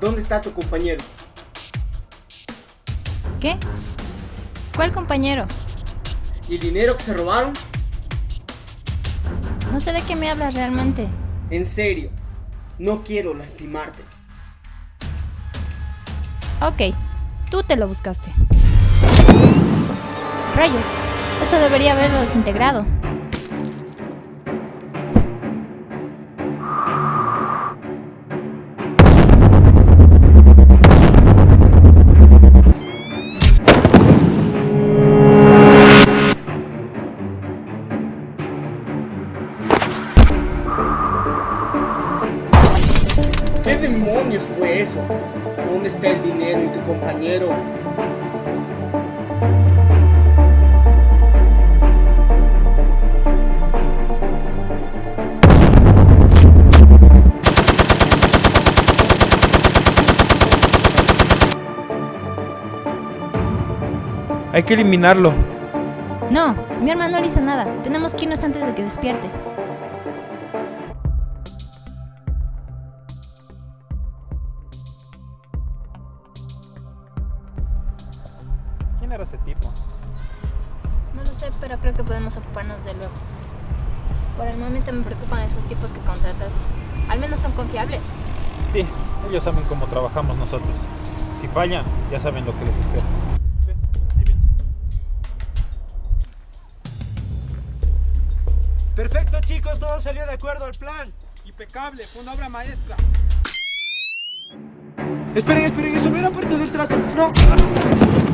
¿Dónde está tu compañero? ¿Qué? ¿Cuál compañero? ¿Y el dinero que se robaron? No sé de qué me hablas realmente. En serio, no quiero lastimarte. Ok, tú te lo buscaste. Rayos, eso debería haberlo desintegrado. Demonios fue eso? ¿Dónde está el dinero y tu compañero? Hay que eliminarlo. No, mi hermano no le hizo nada. Tenemos que irnos antes de que despierte. ¿Quién era ese tipo? No lo sé, pero creo que podemos ocuparnos de luego. Por el momento me preocupan esos tipos que contratas. Al menos son confiables. Sí, ellos saben cómo trabajamos nosotros. Si fallan, ya saben lo que les espera. Perfecto chicos, todo salió de acuerdo al plan. Impecable, fue una obra maestra. Esperen, esperen, eso no era parte del trato. No.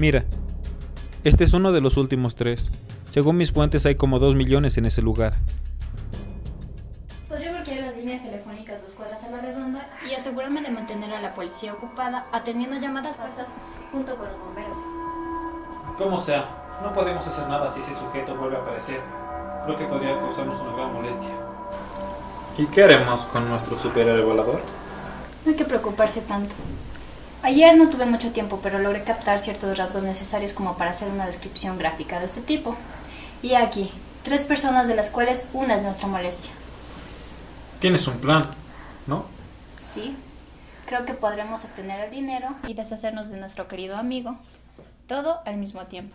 Mira, este es uno de los últimos tres. Según mis fuentes hay como dos millones en ese lugar. Podría bloquear las líneas telefónicas dos cuadras a la redonda y asegurarme de mantener a la policía ocupada atendiendo llamadas falsas junto con los bomberos. Como sea, no podemos hacer nada si ese sujeto vuelve a aparecer. Creo que podría causarnos una gran molestia. ¿Y qué haremos con nuestro superhéroe volador? No hay que preocuparse tanto. Ayer no tuve mucho tiempo, pero logré captar ciertos rasgos necesarios como para hacer una descripción gráfica de este tipo. Y aquí, tres personas de las cuales una es nuestra molestia. Tienes un plan, ¿no? Sí, creo que podremos obtener el dinero y deshacernos de nuestro querido amigo. Todo al mismo tiempo.